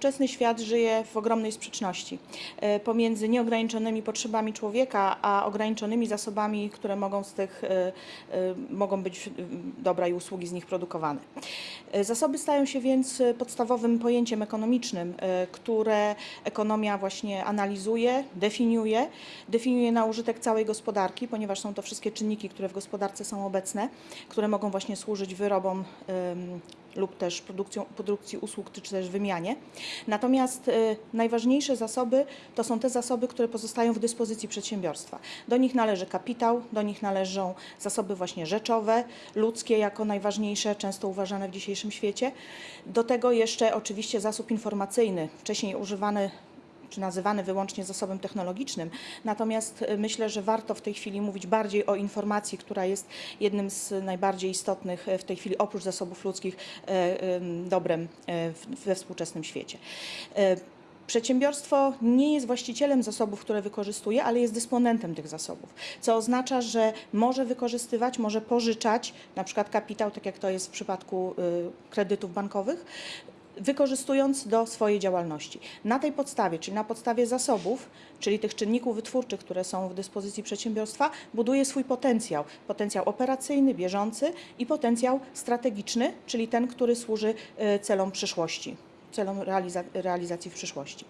współczesny świat żyje w ogromnej sprzeczności e, pomiędzy nieograniczonymi potrzebami człowieka, a ograniczonymi zasobami, które mogą z tych, e, e, mogą być dobra i usługi z nich produkowane. Zasoby stają się więc podstawowym pojęciem ekonomicznym, które ekonomia właśnie analizuje, definiuje, definiuje na użytek całej gospodarki, ponieważ są to wszystkie czynniki, które w gospodarce są obecne, które mogą właśnie służyć wyrobom lub też produkcją, produkcji usług, czy też wymianie. Natomiast e, najważniejsze zasoby to są te zasoby, które pozostają w dyspozycji przedsiębiorstwa. Do nich należy kapitał, do nich należą zasoby właśnie rzeczowe, ludzkie jako najważniejsze, często uważane w dzisiejszym świecie. Do tego jeszcze oczywiście zasób informacyjny, wcześniej używany czy nazywany wyłącznie zasobem technologicznym. Natomiast e, myślę, że warto w tej chwili mówić bardziej o informacji, która jest jednym z najbardziej istotnych e, w tej chwili oprócz zasobów ludzkich em, dobrem we współczesnym świecie. Przedsiębiorstwo nie jest właścicielem zasobów, które wykorzystuje, ale jest dysponentem tych zasobów, co oznacza, że może wykorzystywać, może pożyczać, na przykład kapitał, tak jak to jest w przypadku y, kredytów bankowych, wykorzystując do swojej działalności. Na tej podstawie, czyli na podstawie zasobów, czyli tych czynników wytwórczych, które są w dyspozycji przedsiębiorstwa, buduje swój potencjał. Potencjał operacyjny, bieżący i potencjał strategiczny, czyli ten, który służy y, celom przyszłości celom realiza- realizacji w przyszłości.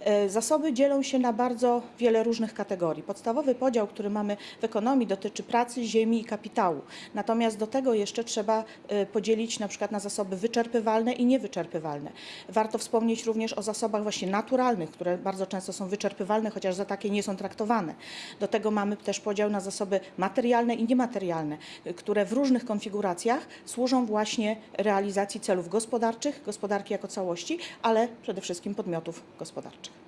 E, Zasoby dzielą się na bardzo wiele różnych kategorii. Podstawowy podział, który mamy w ekonomii, dotyczy pracy, ziemi i kapitału. Natomiast do tego jeszcze trzeba e, podzielić na przykład na zasoby wyczerpywalne i niewyczerpywalne. Warto wspomnieć również o zasobach właśnie naturalnych, które bardzo często są wyczerpywalne, chociaż za takie nie są traktowane. Do tego mamy też podział na zasoby materialne i niematerialne, e, które w różnych konfiguracjach służą właśnie realizacji celów gospodarczych, gospodarki jako całości, ale przede wszystkim podmiotów gospodarczych.